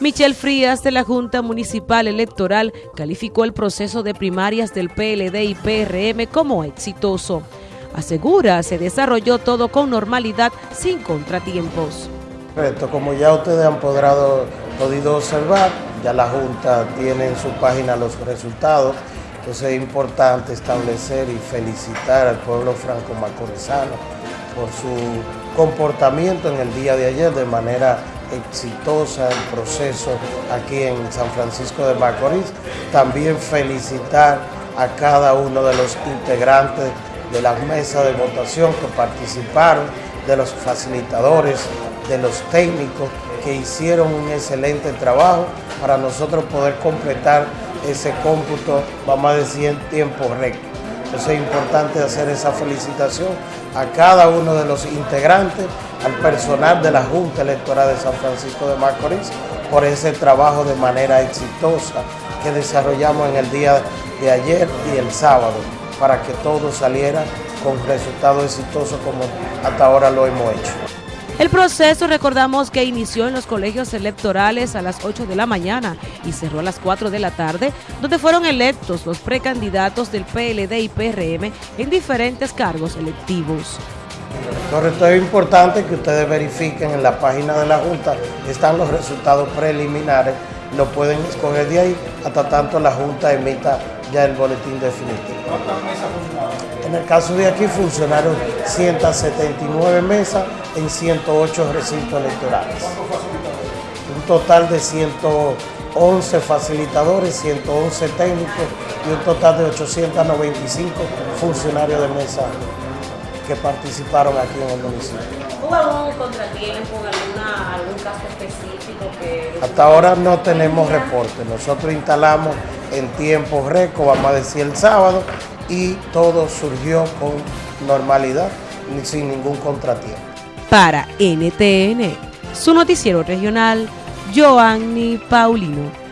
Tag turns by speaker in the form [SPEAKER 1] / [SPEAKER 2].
[SPEAKER 1] Michelle Frías de la Junta Municipal Electoral calificó el proceso de primarias del PLD y PRM como exitoso. Asegura se desarrolló todo con normalidad sin contratiempos.
[SPEAKER 2] Como ya ustedes han podido observar, ya la Junta tiene en su página los resultados, entonces es importante establecer y felicitar al pueblo franco-macorizano por su comportamiento en el día de ayer de manera exitosa el proceso aquí en San Francisco de Macorís. También felicitar a cada uno de los integrantes de las mesas de votación que participaron, de los facilitadores, de los técnicos que hicieron un excelente trabajo para nosotros poder completar ese cómputo, vamos a decir, en tiempo récord. Entonces es importante hacer esa felicitación a cada uno de los integrantes, al personal de la Junta Electoral de San Francisco de Macorís, por ese trabajo de manera exitosa que desarrollamos en el día de ayer y el sábado, para que todo saliera con resultados exitosos como hasta ahora lo hemos hecho.
[SPEAKER 1] El proceso, recordamos que inició en los colegios electorales a las 8 de la mañana y cerró a las 4 de la tarde, donde fueron electos los precandidatos del PLD y PRM en diferentes cargos electivos.
[SPEAKER 2] Correcto, es importante que ustedes verifiquen en la página de la Junta, están los resultados preliminares, lo pueden escoger de ahí hasta tanto la Junta emita ya el boletín definitivo. En el caso de aquí funcionaron 179 mesas en 108 recintos electorales. Un total de 111 facilitadores, 111 técnicos y un total de 895 funcionarios de mesa que participaron aquí en el municipio.
[SPEAKER 3] ¿Hubo algún contratiempo, alguna, caso específico que...
[SPEAKER 2] Hasta ahora no tenemos reporte. Nosotros instalamos en tiempo récord, vamos a decir el sábado, y todo surgió con normalidad, sin ningún contratiempo.
[SPEAKER 1] Para NTN, su noticiero regional, Joanny Paulino.